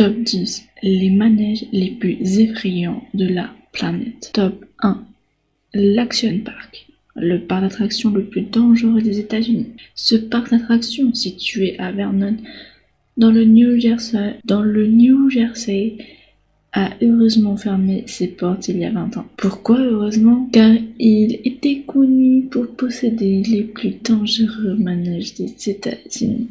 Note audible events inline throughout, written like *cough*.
Top 10. Les manèges les plus effrayants de la planète. Top 1. L'Action Park. Le parc d'attractions le plus dangereux des États-Unis. Ce parc d'attractions, situé à Vernon, dans le New Jersey, dans le New Jersey, a heureusement fermé ses portes il y a 20 ans. Pourquoi heureusement? Car il était connu pour posséder les plus dangereux manèges des États-Unis.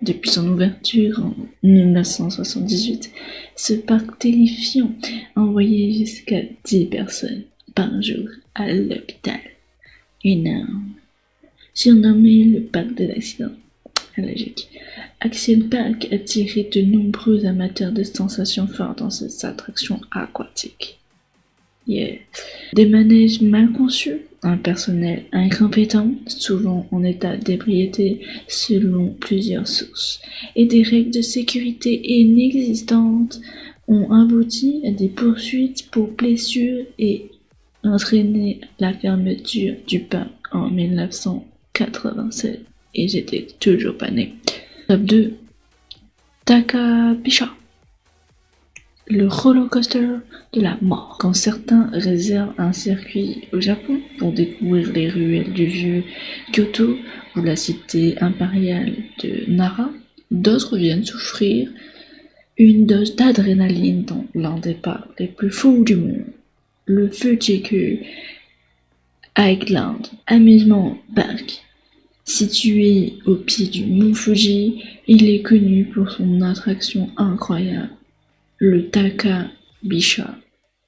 Depuis son ouverture en 1978, ce parc terrifiant envoyait jusqu'à 10 personnes par jour à l'hôpital. Énorme. Surnommé le parc de l'accident. Logique. Action Park attirait de nombreux amateurs de sensations fortes dans ses attractions aquatiques. Des manèges mal conçus, un personnel incompétent, souvent en état d'ébriété selon plusieurs sources, et des règles de sécurité inexistantes ont abouti à des poursuites pour blessures et entraîné la fermeture du parc en 1987 et j'étais toujours pas né. Top 2. Takapisha. Le roller coaster de la mort. Quand certains réservent un circuit au Japon pour découvrir les ruelles du vieux Kyoto ou la cité impériale de Nara, d'autres viennent souffrir une dose d'adrénaline dans l'un des parcs les plus fous du monde, le Fujiku Island Amusement Park. Situé au pied du mont Fuji, il est connu pour son attraction incroyable, le Taka-Bisha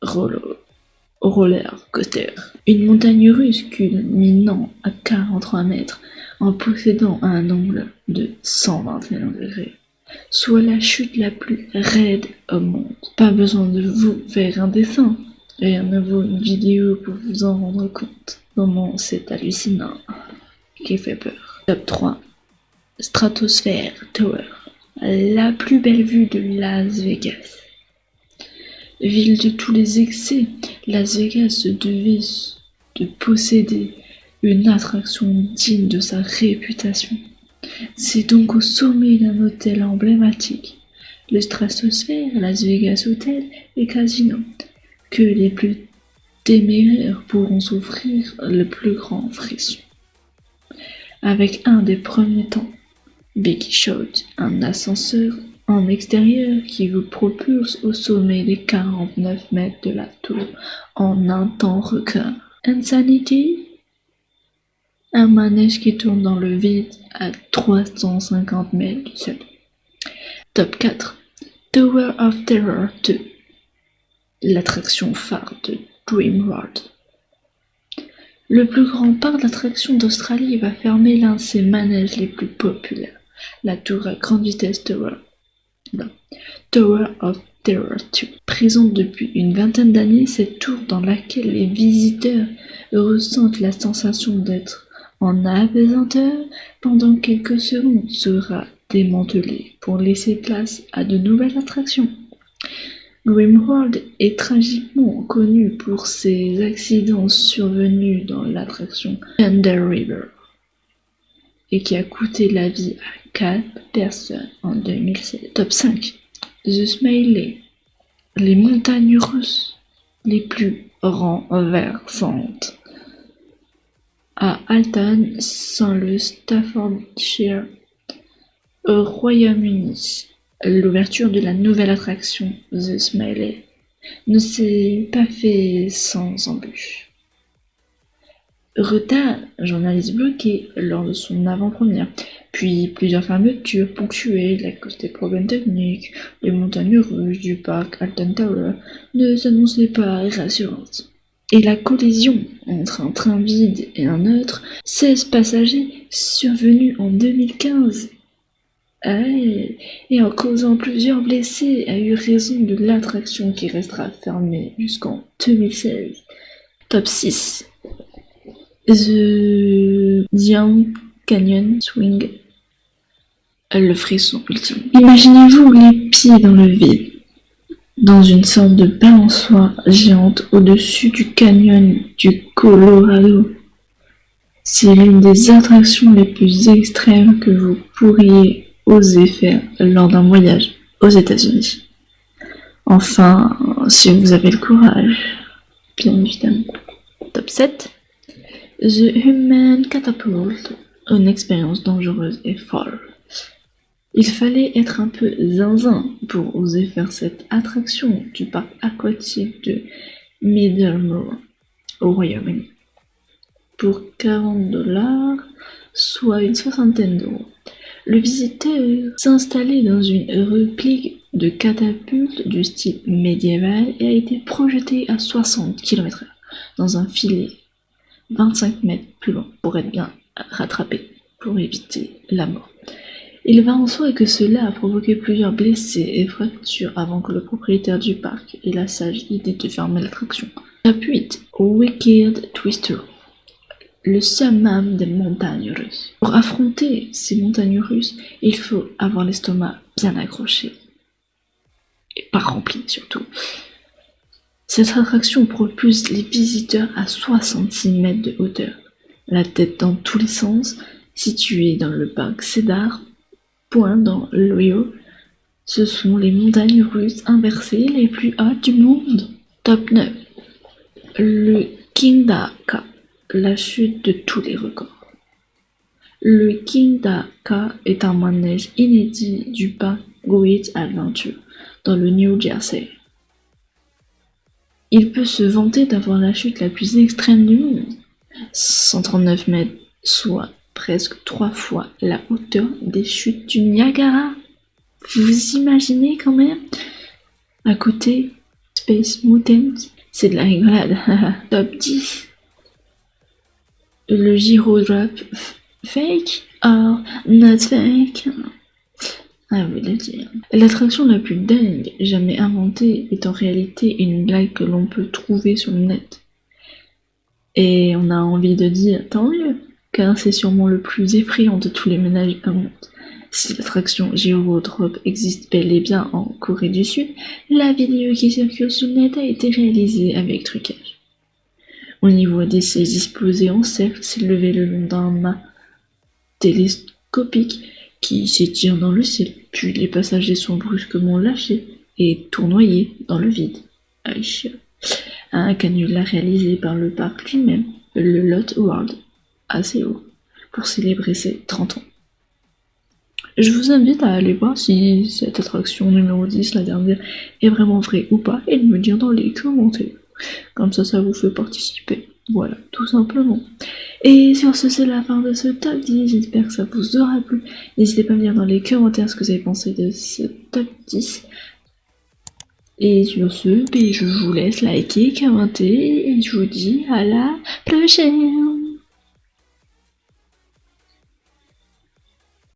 Roller Coaster. Une montagne russe culminant à 43 mètres en possédant un angle de 121 degrés, soit la chute la plus raide au monde. Pas besoin de vous faire un dessin, rien ne vaut une vidéo pour vous en rendre compte. Comment c'est hallucinant qui fait peur. Top 3. Stratosphere Tower. La plus belle vue de Las Vegas. Ville de tous les excès, Las Vegas devait de posséder une attraction digne de sa réputation. C'est donc au sommet d'un hôtel emblématique, le Stratosphere Las Vegas Hotel et Casino, que les plus téméraires pourront s'offrir le plus grand frisson avec un des premiers temps. Big Shot, un ascenseur en extérieur qui vous propulse au sommet des 49 mètres de la tour en un temps record. Insanity, un manège qui tourne dans le vide à 350 mètres du sol. Top 4. Tower of Terror 2, l'attraction phare de Dream World. Le plus grand parc d'attractions d'Australie va fermer l'un de ses manèges les plus populaires, la tour à grande vitesse Tower. Tower of Terror 2. Présente depuis une vingtaine d'années, cette tour dans laquelle les visiteurs ressentent la sensation d'être en apesanteur pendant quelques secondes sera démantelée pour laisser place à de nouvelles attractions. Grimworld est tragiquement connu pour ses accidents survenus dans l'attraction Thunder River et qui a coûté la vie à 4 personnes en 2016. Top 5. The Smiley. Les montagnes russes les plus renversantes. À Alton, sans le Staffordshire, au Royaume-Uni. L'ouverture de la nouvelle attraction, The Smiley, ne s'est pas fait sans embûches. Retard, journaliste bloqué lors de son avant-première, puis plusieurs fermetures ponctuelles à cause des problèmes techniques, les montagnes russes du parc Alton Tower ne s'annonçaient pas rassurantes. Et la collision entre un train vide et un autre, 16 passagers survenus en 2015 et en causant plusieurs blessés, a eu raison de l'attraction qui restera fermée jusqu'en 2016. Top 6. The Young Canyon Swing. Le frisson ultime. Imaginez-vous les pieds dans le vide, dans une sorte de balançoire géante au-dessus du canyon du Colorado. C'est l'une des attractions les plus extrêmes que vous pourriez oser faire lors d'un voyage. aux États-Unis. Enfin, si vous avez le courage, bien évidemment. Top 7. The Human Catapult, une expérience dangereuse et folle. Il fallait être un peu zinzin pour oser faire cette attraction du parc aquatique de Middlemore au Royaume-Uni. Pour 40 dollars, soit une soixantaine d'euros, le visiteur s'installait dans une réplique de catapulte du style médiéval et a été projeté à 60 km/h dans un filet 25 mètres plus long pour être bien rattrapé pour éviter la mort. Il va en soi que cela a provoqué plusieurs blessés et fractures avant que le propriétaire du parc ait la sage idée de fermer l'attraction. Top 8. Wicked Twister. Le summum des montagnes russes. Pour affronter ces montagnes russes, il faut avoir l'estomac bien accroché. Et pas rempli surtout. Cette attraction propulse les visiteurs à 66 mètres de hauteur, la tête dans tous les sens, située dans le parc Cedar Point dans l'Ohio. Ce sont les montagnes russes inversées les plus hautes du monde. Top 9. Le Kingda-ka, la chute de tous les records. Le Kingda-ka est un manège inédit du parc Great Adventure dans le New Jersey. Il peut se vanter d'avoir la chute la plus extrême du monde, 139 mètres, soit presque trois fois la hauteur des chutes du Niagara. Vous imaginez quand même? À côté, Space Mountain, c'est de la rigolade. *laughs* Top 10. Le Giro Drop fake or not fake? Ah oui, le dire. L'attraction la plus dingue jamais inventée est en réalité une blague que l'on peut trouver sur le net. Et on a envie de dire tant mieux car c'est sûrement le plus effrayant de tous les ménages du monde. Si l'attraction Drop existe bel et bien en Corée du Sud, la vidéo qui circule sur le net a été réalisée avec trucage. On y voit des saises posés en cercle s'élever le long d'un mât télescopique qui s'étire dans le ciel, puis les passagers sont brusquement lâchés et tournoyés dans le vide. Un canular réalisé par le parc lui-même, le Lot World assez haut pour célébrer ses 30 ans. Je vous invite à aller voir si cette attraction numéro 10, la dernière, est vraiment vraie ou pas et de me dire dans les commentaires. Comme ça, ça vous fait participer. Voilà, tout simplement. Et sur ce, c'est la fin de ce top 10. J'espère que ça vous aura plu. N'hésitez pas à me dire dans les commentaires ce que vous avez pensé de ce top 10. Et sur ce, ben, je vous laisse liker, commenter et je vous dis à la prochaine